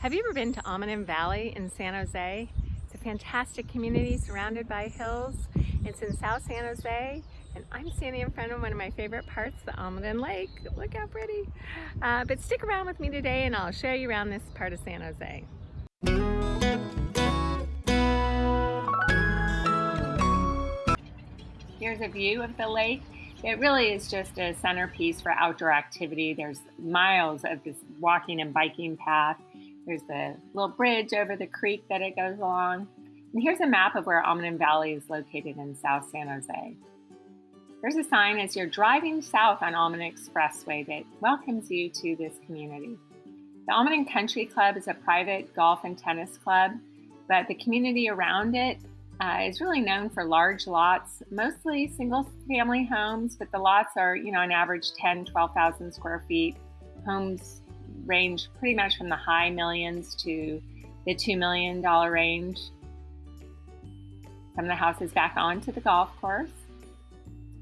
Have you ever been to Almaden Valley in San Jose? It's a fantastic community surrounded by hills. It's in South San Jose and I'm standing in front of one of my favorite parts, the Almaden Lake. Look how pretty. Uh, but stick around with me today and I'll show you around this part of San Jose. Here's a view of the lake. It really is just a centerpiece for outdoor activity. There's miles of this walking and biking path. There's the little bridge over the creek that it goes along. And here's a map of where Almaden Valley is located in South San Jose. There's a sign as you're driving south on Almaden Expressway that welcomes you to this community. The Almaden Country Club is a private golf and tennis club, but the community around it uh, is really known for large lots, mostly single family homes, but the lots are, you know, on average 10, 12,000 square feet. Homes range pretty much from the high millions to the $2 million range. Some of the houses back onto the golf course.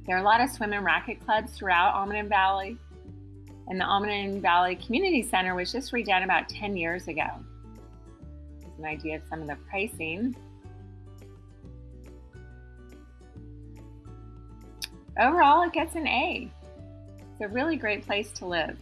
There are a lot of swim and racket clubs throughout Almaden Valley. And the Almaden Valley Community Center was just redone about 10 years ago. Here's an idea of some of the pricing. Overall, it gets an A. It's a really great place to live.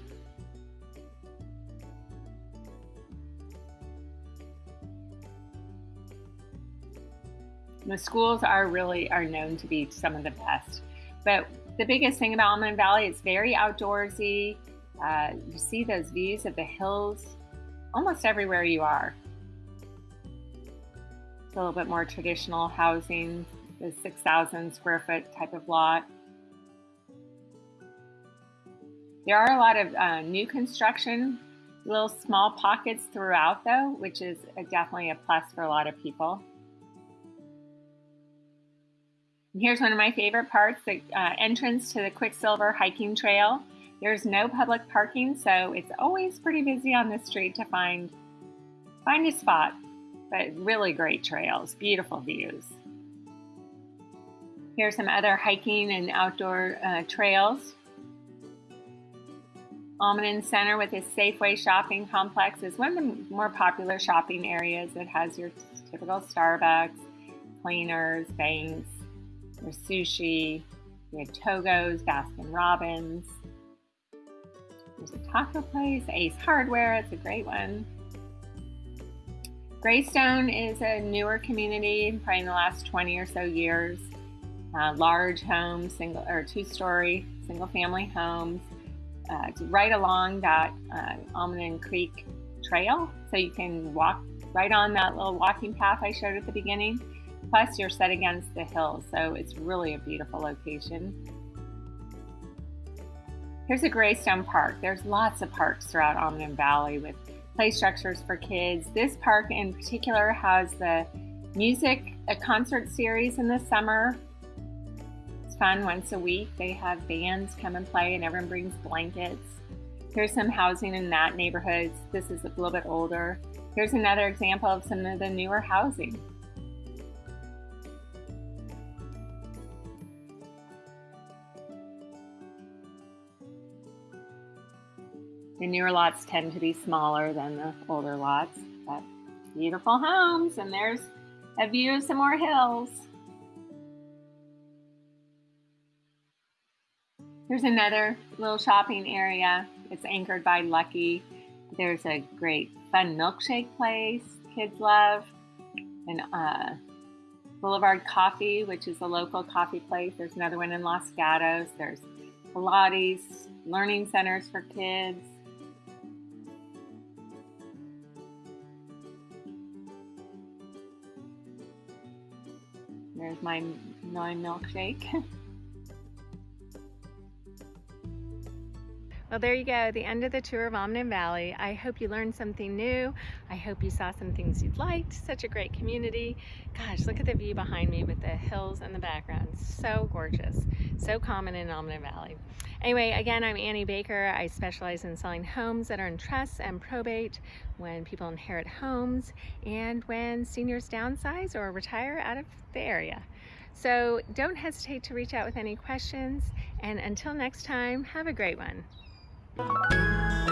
The schools are really are known to be some of the best. But the biggest thing about Almaden Valley, it's very outdoorsy. Uh, you see those views of the hills almost everywhere you are. It's a little bit more traditional housing, the 6,000 square foot type of lot. There are a lot of uh, new construction, little small pockets throughout though, which is definitely a plus for a lot of people. Here's one of my favorite parts, the uh, entrance to the Quicksilver hiking trail. There's no public parking, so it's always pretty busy on the street to find, find a spot, but really great trails, beautiful views. Here's some other hiking and outdoor uh, trails. Almaden Center with its Safeway shopping complex is one of the more popular shopping areas. It has your typical Starbucks, cleaners, banks, your sushi, we have Togo's, Baskin Robbins. There's a taco place, Ace Hardware, it's a great one. Greystone is a newer community, probably in the last 20 or so years. Uh, large homes, single or two-story, single-family homes uh, it's right along that uh, Almaden Creek Trail. So you can walk right on that little walking path I showed at the beginning. Plus you're set against the hills, so it's really a beautiful location. Here's a Greystone Park. There's lots of parks throughout Almaden Valley with play structures for kids. This park in particular has the music, a concert series in the summer It's fun once a week. They have bands come and play and everyone brings blankets. Here's some housing in that neighborhood. This is a little bit older. Here's another example of some of the newer housing. The newer lots tend to be smaller than the older lots, but beautiful homes. And there's a view of some more hills. Here's another little shopping area. It's anchored by Lucky. There's a great fun milkshake place kids love. And uh, Boulevard Coffee, which is a local coffee place. There's another one in Los Gatos. There's Pilates, learning centers for kids. There's my, my milkshake. Well, there you go, the end of the tour of Almaden Valley. I hope you learned something new. I hope you saw some things you liked. Such a great community. Gosh, look at the view behind me with the hills in the background. So gorgeous. So common in Almaden Valley. Anyway, again, I'm Annie Baker. I specialize in selling homes that are in trust and probate when people inherit homes and when seniors downsize or retire out of the area. So don't hesitate to reach out with any questions. And until next time, have a great one. Música